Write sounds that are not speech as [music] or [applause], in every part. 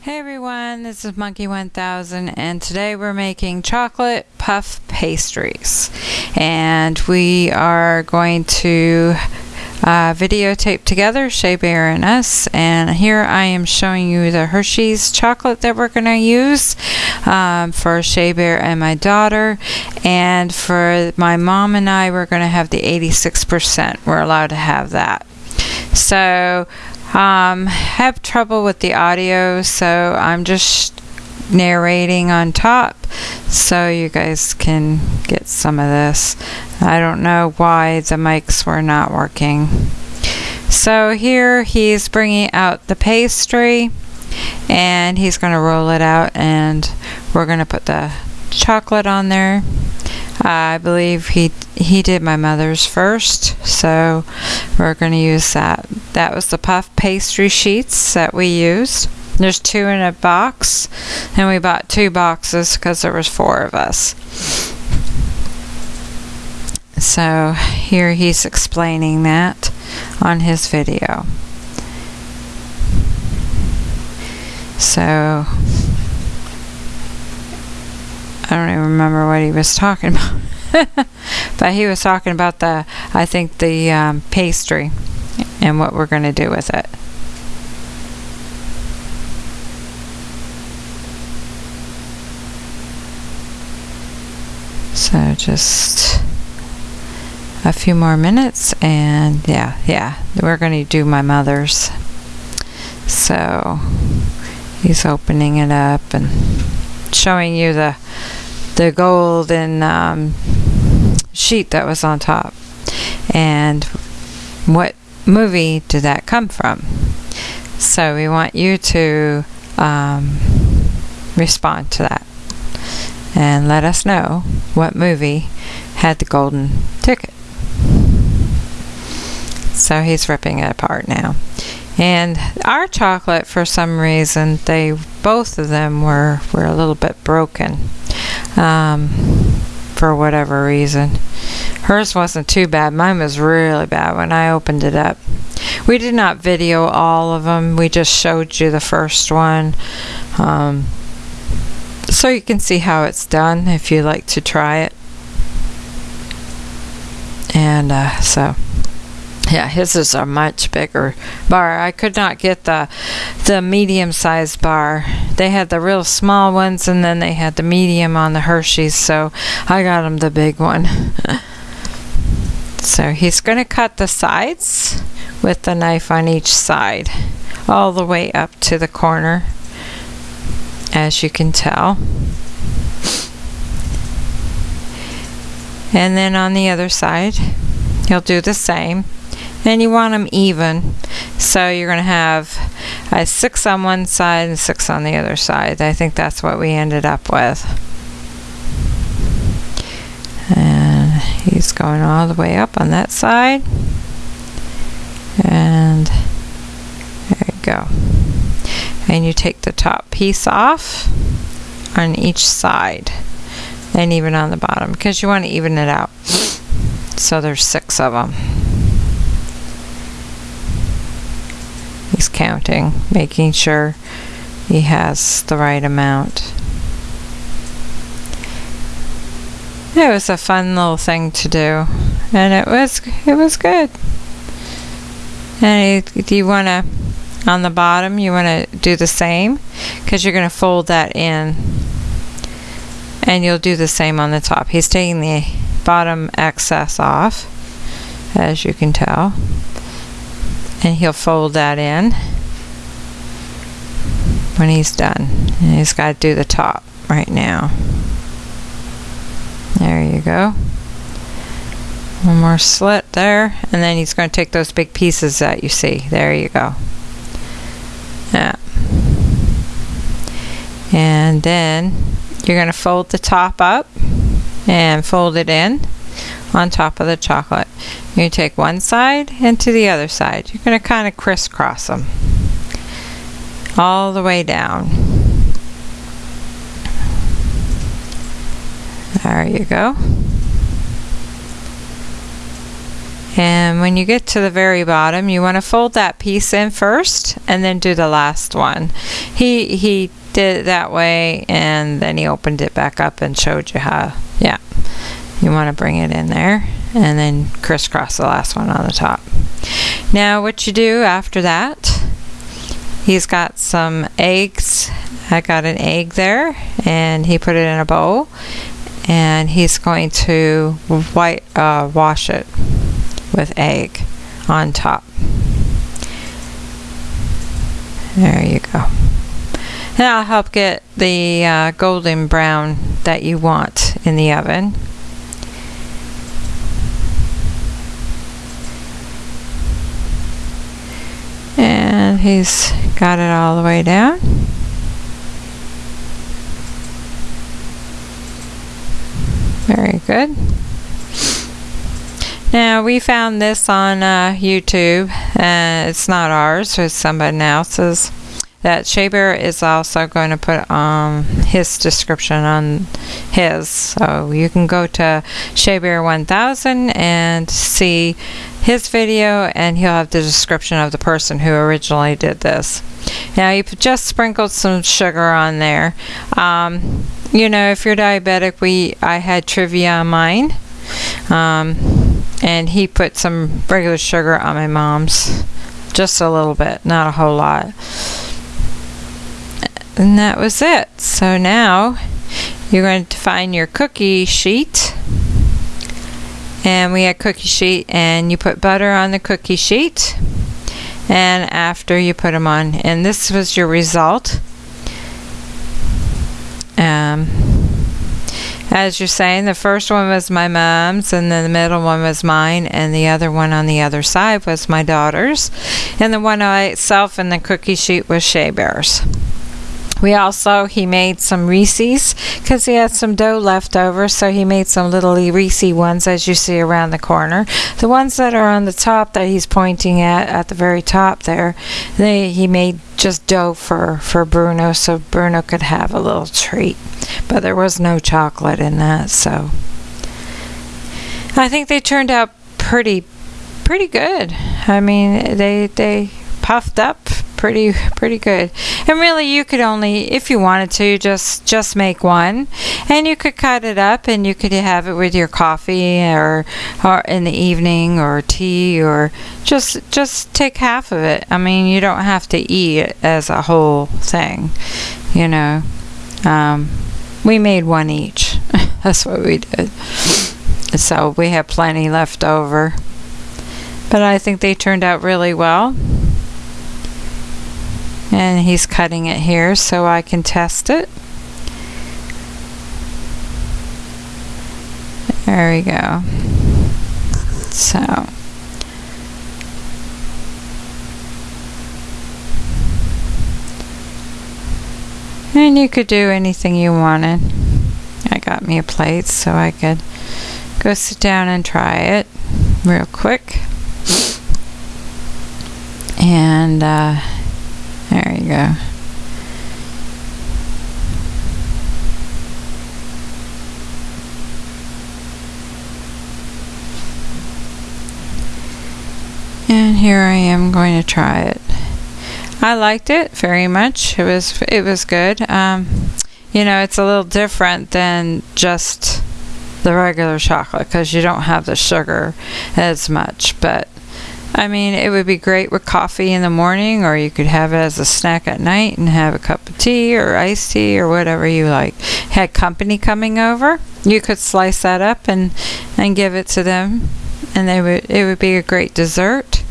Hey everyone, this is Monkey 1000 and today we're making chocolate puff pastries. And we are going to uh, videotape together Shea Bear and us and here I am showing you the Hershey's chocolate that we're going to use um, for Shea Bear and my daughter and for my mom and I we're going to have the 86% we're allowed to have that. So um, have trouble with the audio, so I'm just narrating on top so you guys can get some of this. I don't know why the mics were not working. So here he's bringing out the pastry and he's going to roll it out and we're going to put the chocolate on there. I believe he he did my mother's first, so we're going to use that. That was the puff pastry sheets that we used. There's two in a box, and we bought two boxes because there was four of us. So here he's explaining that on his video. So I don't even remember what he was talking [laughs] about. but he was talking about the, I think, the um, pastry and what we're going to do with it. So just a few more minutes and yeah, yeah, we're going to do my mother's. So he's opening it up and showing you the the golden um, sheet that was on top. And what movie did that come from? So we want you to um, respond to that and let us know what movie had the golden ticket. So he's ripping it apart now. And our chocolate, for some reason, they both of them were, were a little bit broken um, for whatever reason. Hers wasn't too bad. Mine was really bad when I opened it up. We did not video all of them. We just showed you the first one. Um, so you can see how it's done if you like to try it. And uh, so yeah, his is a much bigger bar. I could not get the the medium sized bar. They had the real small ones and then they had the medium on the Hershey's, so I got him the big one. [laughs] so he's going to cut the sides with the knife on each side all the way up to the corner as you can tell. And then on the other side, you'll do the same. And you want them even. So you're going to have a six on one side and six on the other side. I think that's what we ended up with. And he's going all the way up on that side. And there you go and you take the top piece off on each side and even on the bottom because you want to even it out so there's six of them He's counting, making sure he has the right amount. It was a fun little thing to do, and it was it was good. And do you want to on the bottom? You want to do the same because you're going to fold that in, and you'll do the same on the top. He's taking the bottom excess off, as you can tell and he'll fold that in when he's done. And he's got to do the top right now. There you go. One more slit there, and then he's going to take those big pieces that you see. There you go. Yeah. And then you're going to fold the top up and fold it in on top of the chocolate. You take one side and to the other side. You're going to kind of crisscross them all the way down. There you go. And when you get to the very bottom, you want to fold that piece in first and then do the last one. He he did it that way and then he opened it back up and showed you how. Yeah. You want to bring it in there and then crisscross the last one on the top. Now what you do after that, he's got some eggs. I got an egg there and he put it in a bowl and he's going to white uh, wash it with egg on top. There you go. And I'll help get the uh, golden brown that you want in the oven. And he's got it all the way down. Very good. Now we found this on uh, YouTube. Uh, it's not ours; it's somebody else's. That Shea Bear is also going to put um, his description on his, so you can go to Shea Bear 1000 and see his video, and he'll have the description of the person who originally did this. Now you just sprinkled some sugar on there. Um, you know, if you're diabetic, we I had Truvia on mine. Um, and he put some regular sugar on my mom's just a little bit not a whole lot. And that was it. So now you're going to find your cookie sheet. And we had cookie sheet and you put butter on the cookie sheet. And after you put them on. And this was your result. Um, as you're saying, the first one was my mom's, and then the middle one was mine, and the other one on the other side was my daughter's, and the one I itself in the cookie sheet was Shea Bear's. We also, he made some Reese's because he had some dough left over, so he made some little Reese ones as you see around the corner. The ones that are on the top that he's pointing at, at the very top there, they, he made just dough for, for Bruno so Bruno could have a little treat. But there was no chocolate in that, so I think they turned out pretty pretty good. I mean, they they puffed up pretty pretty good. And really you could only if you wanted to just just make one and you could cut it up and you could have it with your coffee or or in the evening or tea or just just take half of it. I mean, you don't have to eat it as a whole thing, you know. Um, we made one each. [laughs] That's what we did. So we have plenty left over. But I think they turned out really well and he's cutting it here so I can test it. There we go. So and you could do anything you wanted. I got me a plate so I could go sit down and try it real quick. And uh, there you go. And here I am going to try it. I liked it very much. It was it was good. Um, you know, it's a little different than just the regular chocolate because you don't have the sugar as much, but I mean, it would be great with coffee in the morning, or you could have it as a snack at night and have a cup of tea or iced tea or whatever you like. Had company coming over, you could slice that up and and give it to them, and they would it would be a great dessert.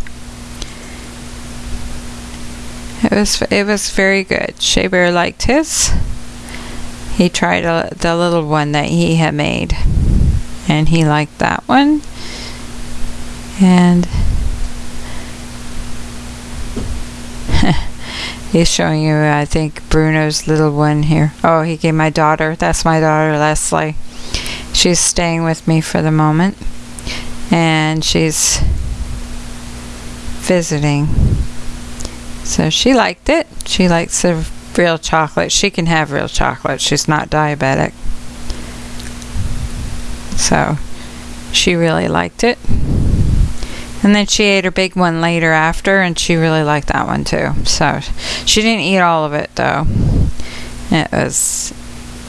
It was it was very good. Shea Bear liked his. He tried a, the little one that he had made, and he liked that one. And He's showing you, I think, Bruno's little one here. Oh, he gave my daughter. That's my daughter, Leslie. She's staying with me for the moment. And she's visiting. So she liked it. She likes the real chocolate. She can have real chocolate. She's not diabetic. So she really liked it. And then she ate her big one later after, and she really liked that one too. So she didn't eat all of it though. It was,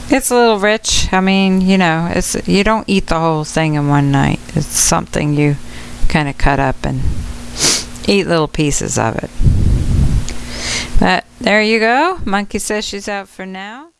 it's a little rich. I mean, you know, it's you don't eat the whole thing in one night. It's something you kind of cut up and eat little pieces of it. But there you go. Monkey says she's out for now.